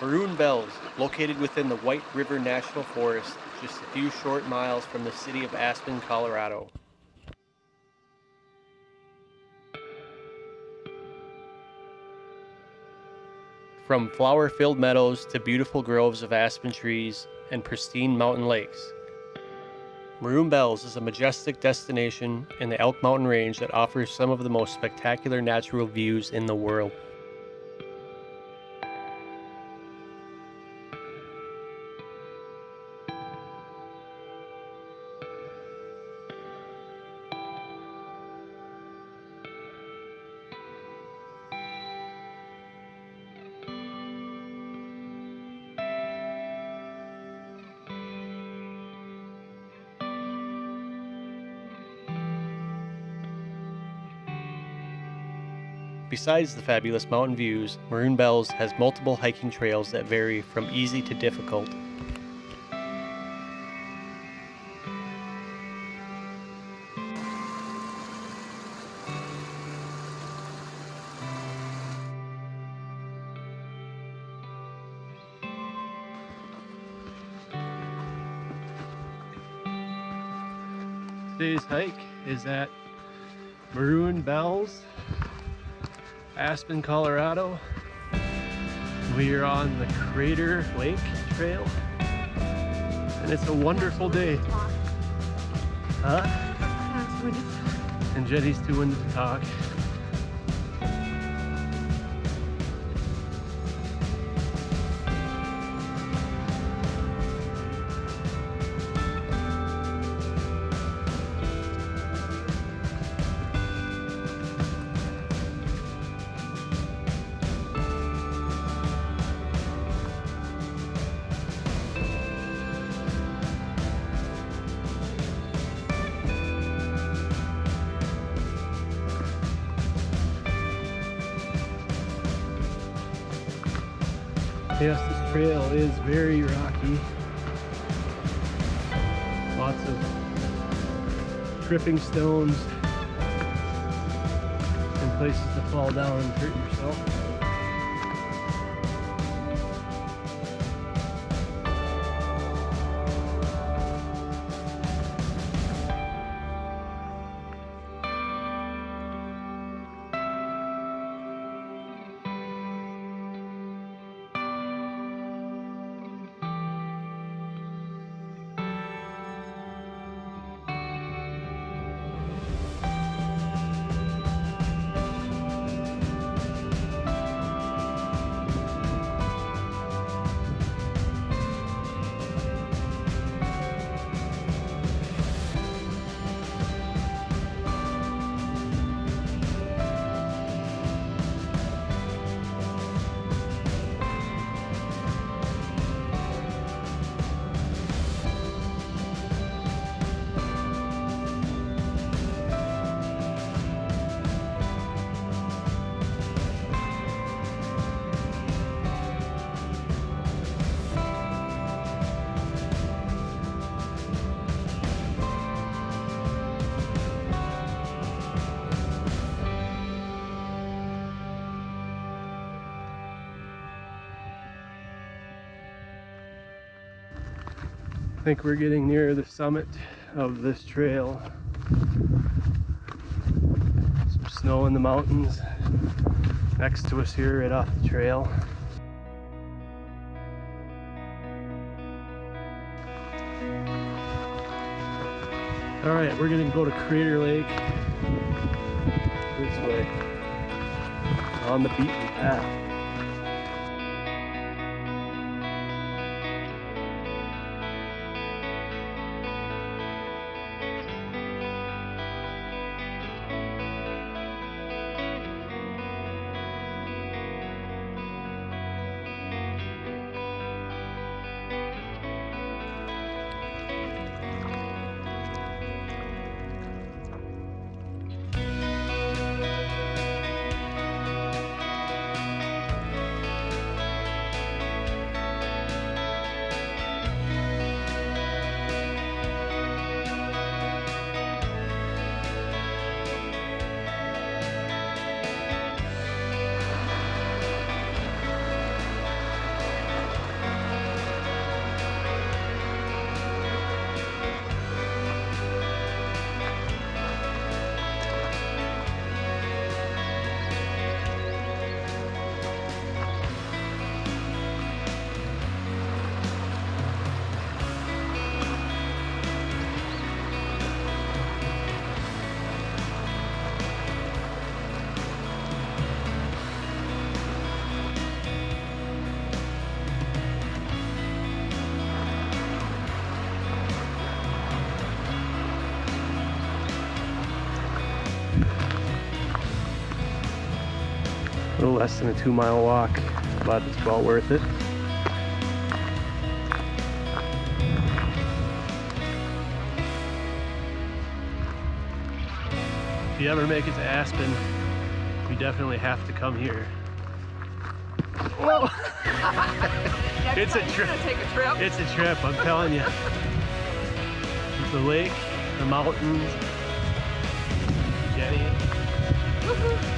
Maroon Bells, located within the White River National Forest, just a few short miles from the city of Aspen, Colorado. From flower filled meadows to beautiful groves of aspen trees and pristine mountain lakes, Maroon Bells is a majestic destination in the Elk Mountain Range that offers some of the most spectacular natural views in the world. Besides the fabulous mountain views, Maroon Bells has multiple hiking trails that vary from easy to difficult. Today's hike is at Maroon Bells Aspen, Colorado. We are on the Crater Lake Trail. And it's a wonderful day. Huh? And Jenny's too winded to talk. Yes, this trail is very rocky. Lots of tripping stones and places to fall down and hurt yourself. I think we're getting near the summit of this trail. Some snow in the mountains next to us here right off the trail. All right, we're gonna go to Crater Lake this way on the beaten path. Less than a two mile walk, but it's well worth it. If you ever make it to Aspen, you definitely have to come here. Whoa! it's a trip. A trip. It's a trip, I'm telling you. The lake, the mountains, Jenny. Woohoo.